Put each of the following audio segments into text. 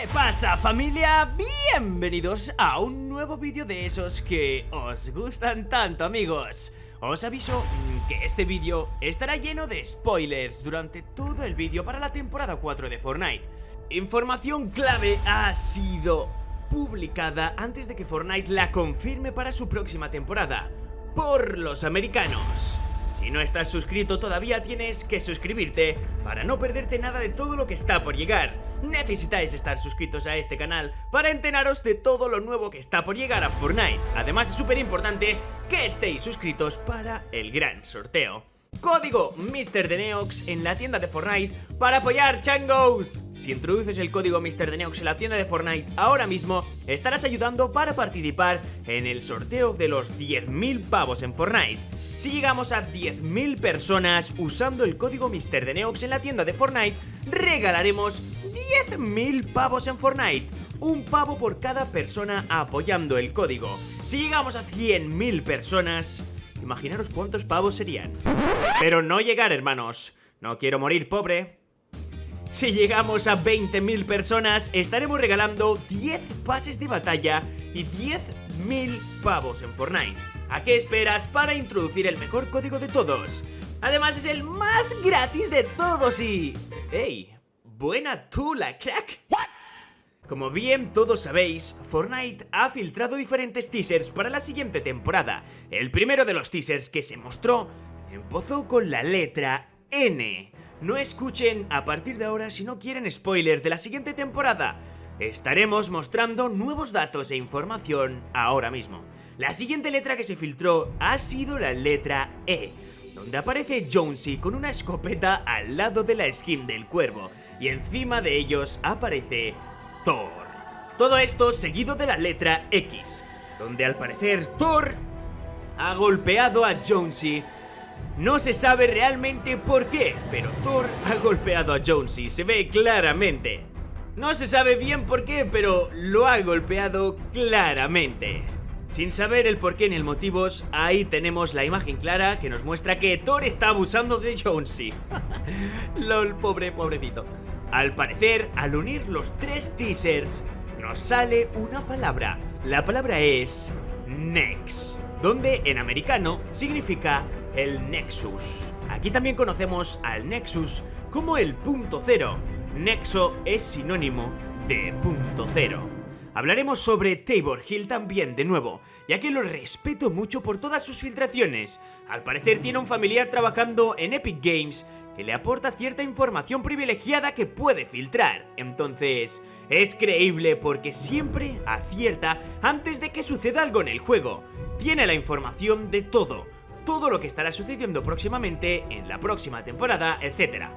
¿Qué pasa familia? Bienvenidos a un nuevo vídeo de esos que os gustan tanto amigos. Os aviso que este vídeo estará lleno de spoilers durante todo el vídeo para la temporada 4 de Fortnite. Información clave ha sido publicada antes de que Fortnite la confirme para su próxima temporada. Por los americanos si no estás suscrito todavía tienes que suscribirte para no perderte nada de todo lo que está por llegar. Necesitáis estar suscritos a este canal para enteraros de todo lo nuevo que está por llegar a Fortnite. Además es súper importante que estéis suscritos para el gran sorteo. Código MrDeneox en la tienda de Fortnite para apoyar Changos. Si introduces el código MrDeneox en la tienda de Fortnite ahora mismo, estarás ayudando para participar en el sorteo de los 10.000 pavos en Fortnite. Si llegamos a 10.000 personas usando el código MrDeneox en la tienda de Fortnite, regalaremos 10.000 pavos en Fortnite. Un pavo por cada persona apoyando el código. Si llegamos a 100.000 personas, imaginaros cuántos pavos serían. Pero no llegar, hermanos. No quiero morir pobre. Si llegamos a 20.000 personas, estaremos regalando 10 pases de batalla y 10.000 pavos en Fortnite. ¿A qué esperas para introducir el mejor código de todos? Además es el más gratis de todos y... ¡Ey! Buena tula, crack. Como bien todos sabéis, Fortnite ha filtrado diferentes teasers para la siguiente temporada. El primero de los teasers que se mostró empezó con la letra N. No escuchen a partir de ahora si no quieren spoilers de la siguiente temporada. Estaremos mostrando nuevos datos e información ahora mismo. La siguiente letra que se filtró ha sido la letra E, donde aparece Jonesy con una escopeta al lado de la skin del cuervo, y encima de ellos aparece Thor. Todo esto seguido de la letra X, donde al parecer Thor ha golpeado a Jonesy no se sabe realmente por qué, pero Thor ha golpeado a Jonesy, se ve claramente. No se sabe bien por qué, pero lo ha golpeado claramente. Sin saber el porqué ni el motivos, ahí tenemos la imagen clara que nos muestra que Thor está abusando de Jonesy. LOL, pobre, pobrecito. Al parecer, al unir los tres teasers, nos sale una palabra. La palabra es Nex, donde en americano significa el Nexus. Aquí también conocemos al Nexus como el punto cero. Nexo es sinónimo de punto cero. Hablaremos sobre Tabor Hill también de nuevo, ya que lo respeto mucho por todas sus filtraciones. Al parecer tiene un familiar trabajando en Epic Games que le aporta cierta información privilegiada que puede filtrar. Entonces, es creíble porque siempre acierta antes de que suceda algo en el juego. Tiene la información de todo, todo lo que estará sucediendo próximamente en la próxima temporada, etc.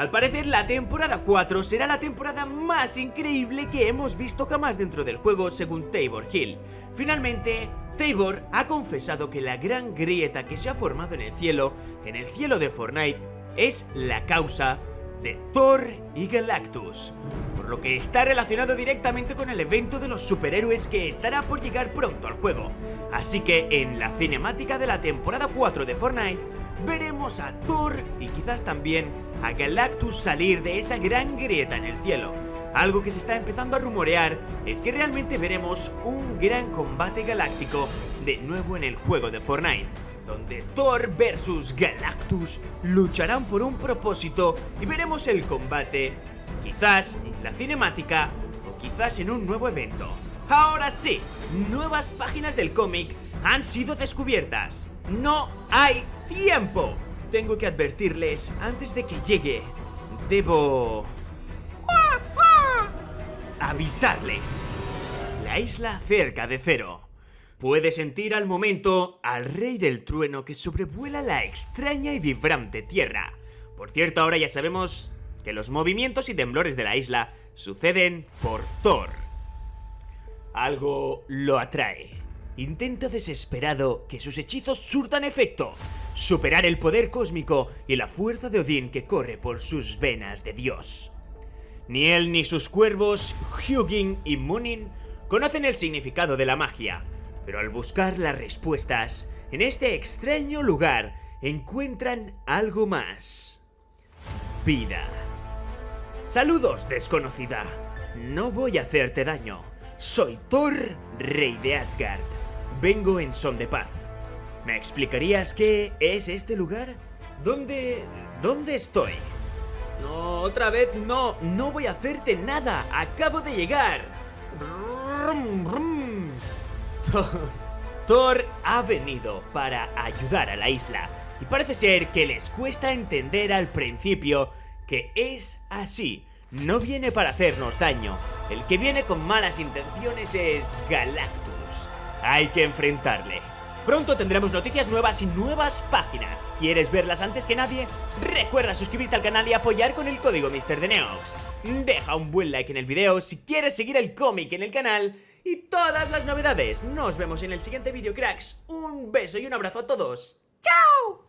Al parecer la temporada 4 será la temporada más increíble que hemos visto jamás dentro del juego según Tabor Hill. Finalmente, Tabor ha confesado que la gran grieta que se ha formado en el cielo, en el cielo de Fortnite, es la causa de Thor y Galactus, por lo que está relacionado directamente con el evento de los superhéroes que estará por llegar pronto al juego. Así que en la cinemática de la temporada 4 de Fortnite, veremos a Thor y quizás también a Galactus salir de esa gran grieta en el cielo. Algo que se está empezando a rumorear es que realmente veremos un gran combate galáctico de nuevo en el juego de Fortnite, donde Thor versus Galactus lucharán por un propósito y veremos el combate, quizás en la cinemática o quizás en un nuevo evento. Ahora sí, nuevas páginas del cómic han sido descubiertas. No hay tiempo. Tengo que advertirles antes de que llegue. Debo... Avisarles. La isla cerca de cero. Puede sentir al momento al rey del trueno que sobrevuela la extraña y vibrante tierra. Por cierto, ahora ya sabemos que los movimientos y temblores de la isla suceden por Thor. Algo lo atrae. Intenta desesperado que sus hechizos surtan efecto, superar el poder cósmico y la fuerza de Odín que corre por sus venas de Dios. Ni él ni sus cuervos, Hugin y Munin, conocen el significado de la magia, pero al buscar las respuestas en este extraño lugar encuentran algo más. Vida. Saludos, desconocida. No voy a hacerte daño. Soy Thor, rey de Asgard. Vengo en son de paz. ¿Me explicarías qué es este lugar? ¿Dónde... dónde estoy? No, otra vez no. No voy a hacerte nada. Acabo de llegar. Brum, brum. Thor, Thor ha venido para ayudar a la isla. Y parece ser que les cuesta entender al principio que es así. No viene para hacernos daño. El que viene con malas intenciones es Galactus. Hay que enfrentarle. Pronto tendremos noticias nuevas y nuevas páginas. ¿Quieres verlas antes que nadie? Recuerda suscribirte al canal y apoyar con el código MrDeneox. Deja un buen like en el video si quieres seguir el cómic en el canal y todas las novedades. Nos vemos en el siguiente vídeo, cracks. Un beso y un abrazo a todos. ¡Chao!